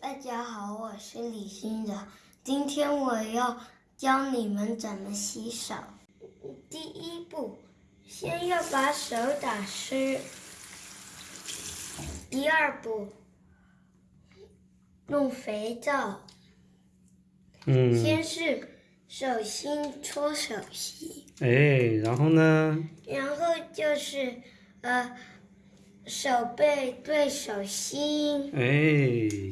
大家好，我是李欣然。今天我要教你们怎么洗手。第一步，先要把手打湿。第二步，弄肥皂。嗯。先是手心搓手心。哎，然后呢？然后就是呃。手背对手心，哎，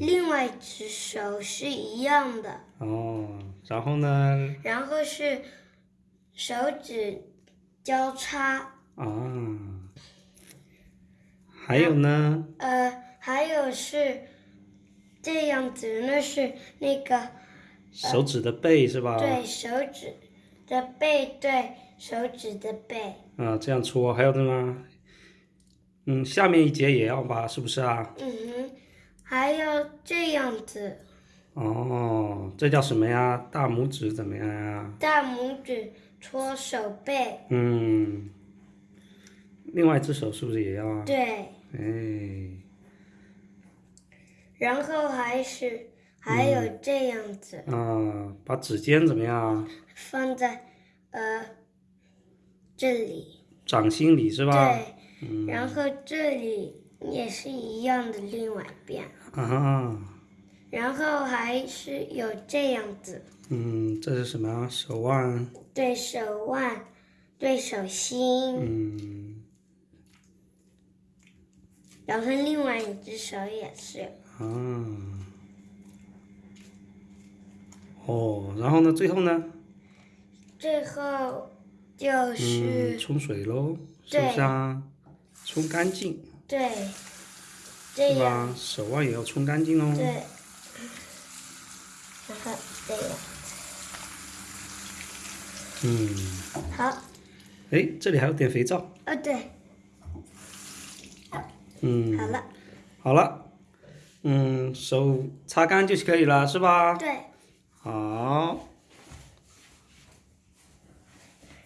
另外一只手是一样的。哦，然后呢？然后是手指交叉。啊，还有呢？呃，还有是这样子，那是那个手指的背是吧？对，手指的背对手指的背。啊，这样搓，还有的吗？嗯，下面一节也要吧，是不是啊？嗯哼，还要这样子。哦，这叫什么呀？大拇指怎么样呀？大拇指搓手背。嗯，另外一只手是不是也要啊？对。哎。然后还是还有这样子。啊，把指尖怎么样？放在呃这里。掌心里是吧？对。然后这里也是一样的，另外一边。啊。然后还是有这样子。嗯，这是什么？手腕。对手腕，对手心。嗯。然后另外一只手也是。啊。哦，然后呢？最后呢？最后就是冲水喽，是不是啊？冲干净，对，对吧？手腕也要冲干净哦。对，然后这样。嗯。好。哎，这里还有点肥皂。哦，对。嗯。好了。好了，嗯，手擦干就可以了，是吧？对。好。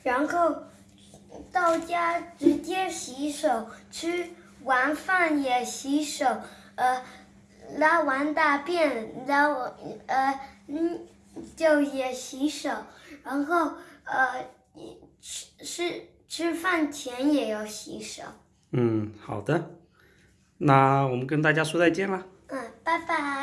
然后。到家直接洗手，吃完饭也洗手，呃，拉完大便，拉完呃嗯就也洗手，然后呃吃吃吃饭前也要洗手。嗯，好的，那我们跟大家说再见了。嗯，拜拜。